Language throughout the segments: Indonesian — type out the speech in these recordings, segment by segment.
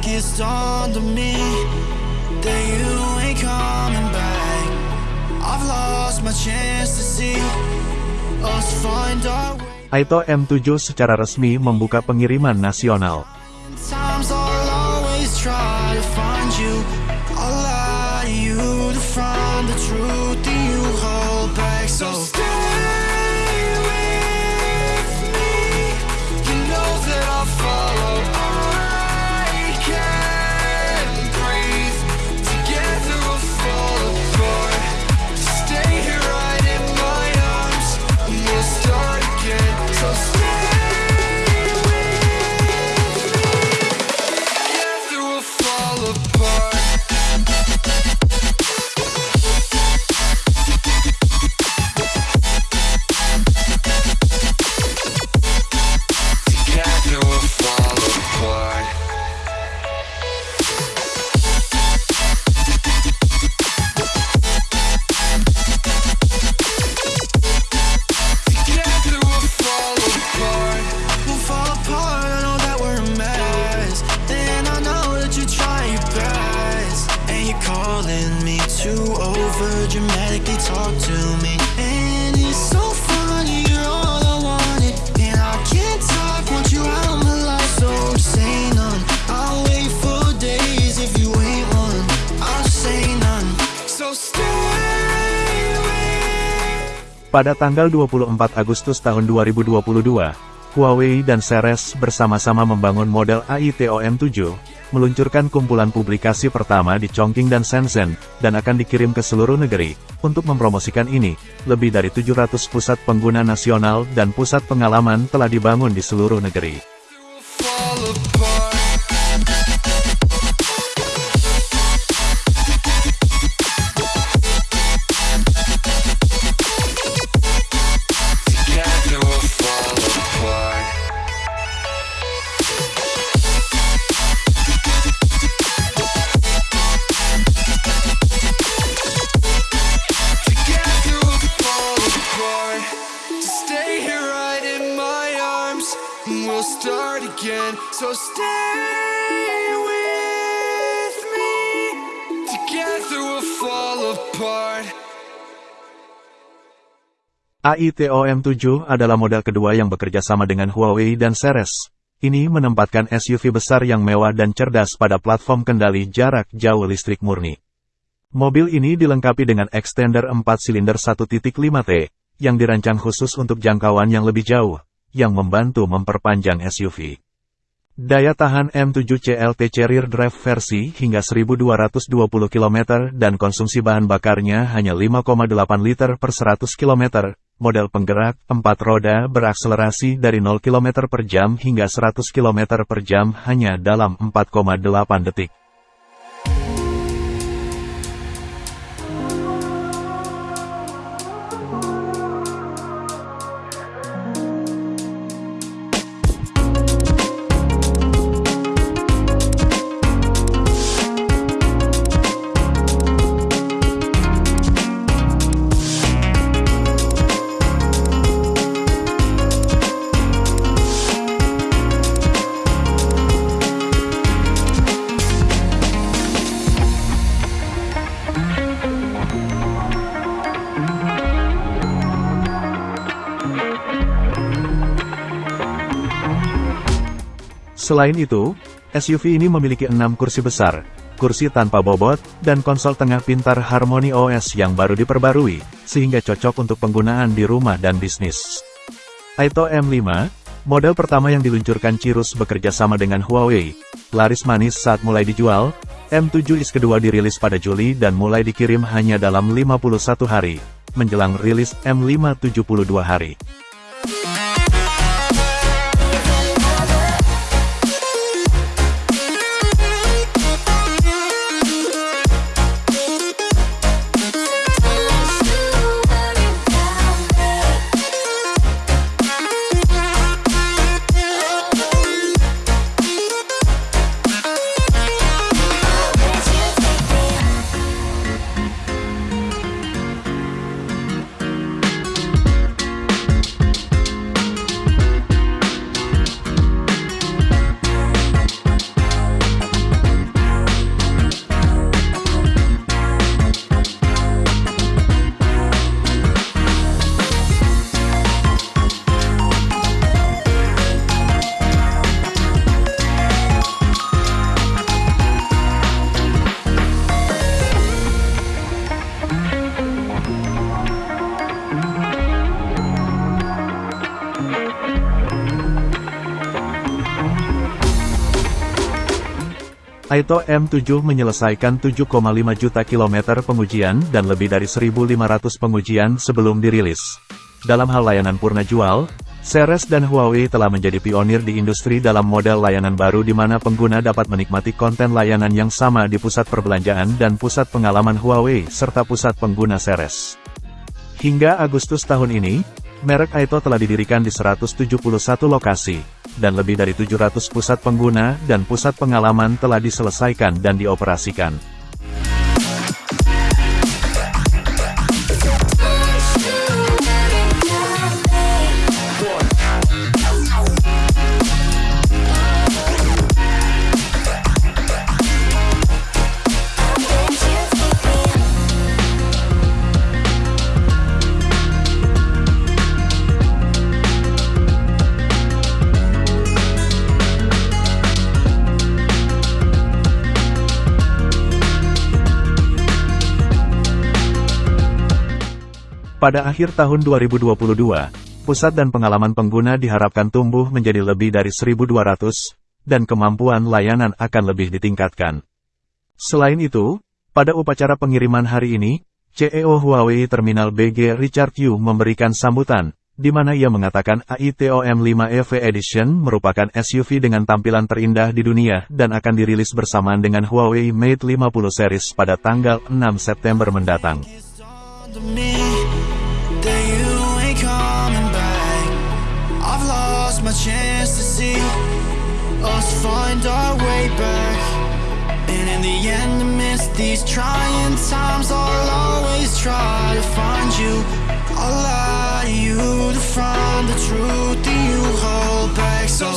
think it's dawned on me that you ain't coming back. I've lost my chance to see us find our way. Aito M7 secara resmi membuka pengiriman nasional. Times Pada tanggal 24 Agustus tahun 2022, Huawei dan Ceres bersama-sama membangun model AITO M7, meluncurkan kumpulan publikasi pertama di Chongqing dan Shenzhen, dan akan dikirim ke seluruh negeri. Untuk mempromosikan ini, lebih dari 700 pusat pengguna nasional dan pusat pengalaman telah dibangun di seluruh negeri. So stay with me. Together we'll fall apart. AITO M7 adalah model kedua yang bekerja sama dengan Huawei dan Ceres. Ini menempatkan SUV besar yang mewah dan cerdas pada platform kendali jarak jauh listrik murni. Mobil ini dilengkapi dengan extender 4 silinder 1.5T, yang dirancang khusus untuk jangkauan yang lebih jauh, yang membantu memperpanjang SUV. Daya tahan M7 CLTC rear drive versi hingga 1220 km dan konsumsi bahan bakarnya hanya 5,8 liter per 100 km. Model penggerak 4 roda berakselerasi dari 0 km per jam hingga 100 km per jam hanya dalam 4,8 detik. Selain itu, SUV ini memiliki enam kursi besar, kursi tanpa bobot, dan konsol tengah pintar Harmony OS yang baru diperbarui, sehingga cocok untuk penggunaan di rumah dan bisnis. Aito M5, model pertama yang diluncurkan Cirrus bekerja sama dengan Huawei, laris manis saat mulai dijual, M7 is kedua dirilis pada Juli dan mulai dikirim hanya dalam 51 hari, menjelang rilis M5 72 hari. Aito M7 menyelesaikan 7,5 juta kilometer pengujian dan lebih dari 1.500 pengujian sebelum dirilis. Dalam hal layanan purna jual, Ceres dan Huawei telah menjadi pionir di industri dalam model layanan baru di mana pengguna dapat menikmati konten layanan yang sama di pusat perbelanjaan dan pusat pengalaman Huawei serta pusat pengguna Ceres. Hingga Agustus tahun ini, merek Aito telah didirikan di 171 lokasi dan lebih dari 700 pusat pengguna dan pusat pengalaman telah diselesaikan dan dioperasikan. Pada akhir tahun 2022, pusat dan pengalaman pengguna diharapkan tumbuh menjadi lebih dari 1.200, dan kemampuan layanan akan lebih ditingkatkan. Selain itu, pada upacara pengiriman hari ini, CEO Huawei Terminal BG Richard Yu memberikan sambutan, di mana ia mengatakan AITOM 5 EV Edition merupakan SUV dengan tampilan terindah di dunia dan akan dirilis bersamaan dengan Huawei Mate 50 series pada tanggal 6 September mendatang. My chance to see us find our way back. And in the end, amidst these trying times, I'll always try to find you. I'll lie to you to find the truth that you hold back. So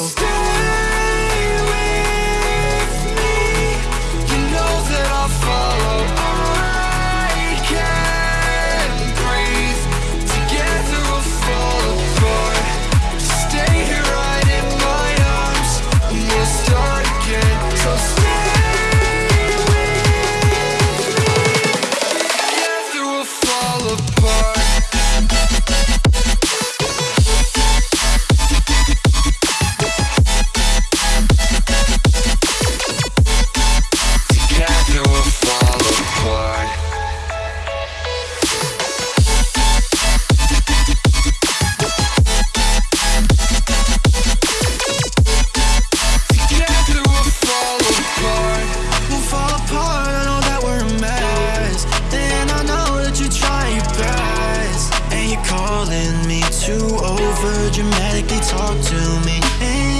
over dramatically talk to me.